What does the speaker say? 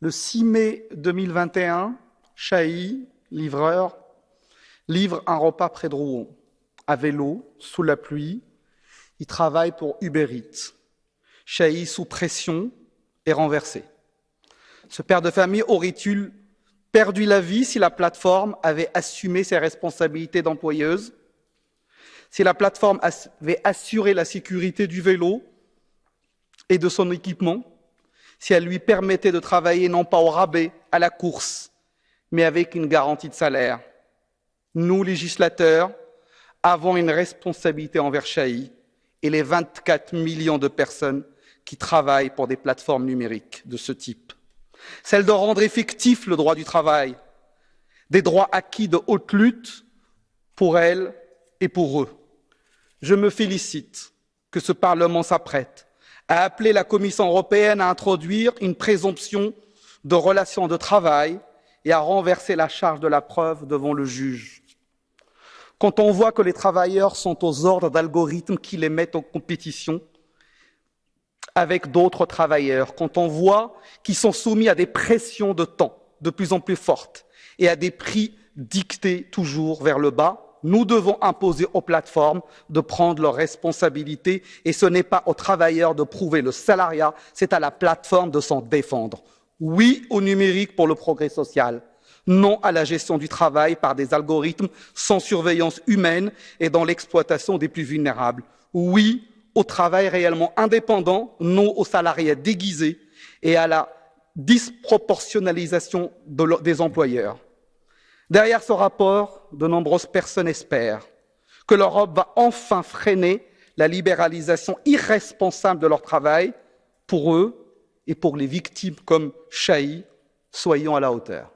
Le 6 mai 2021, Chahi, livreur, livre un repas près de Rouen, à vélo, sous la pluie. Il travaille pour Uber Eats. Chahi, sous pression, est renversé. Ce père de famille aurait-il perdu la vie si la plateforme avait assumé ses responsabilités d'employeuse? Si la plateforme avait assuré la sécurité du vélo et de son équipement? Si elle lui permettait de travailler non pas au rabais, à la course, mais avec une garantie de salaire Nous, législateurs, avons une responsabilité envers Chahi et les 24 millions de personnes qui travaillent pour des plateformes numériques de ce type celle de rendre effectif le droit du travail, des droits acquis de haute lutte pour elles et pour eux. Je me félicite que ce Parlement s'apprête à appeler la Commission européenne à introduire une présomption de relations de travail et à renverser la charge de la preuve devant le juge. Quand on voit que les travailleurs sont aux ordres d'algorithmes qui les mettent en compétition, avec d'autres travailleurs, quand on voit qu'ils sont soumis à des pressions de temps de plus en plus fortes et à des prix dictés toujours vers le bas, nous devons imposer aux plateformes de prendre leurs responsabilités et ce n'est pas aux travailleurs de prouver le salariat, c'est à la plateforme de s'en défendre. Oui au numérique pour le progrès social, non à la gestion du travail par des algorithmes sans surveillance humaine et dans l'exploitation des plus vulnérables. Oui au travail réellement indépendant, non aux salariés déguisés et à la disproportionnalisation de, des employeurs. Derrière ce rapport, de nombreuses personnes espèrent que l'Europe va enfin freiner la libéralisation irresponsable de leur travail pour eux et pour les victimes comme Chahi. Soyons à la hauteur.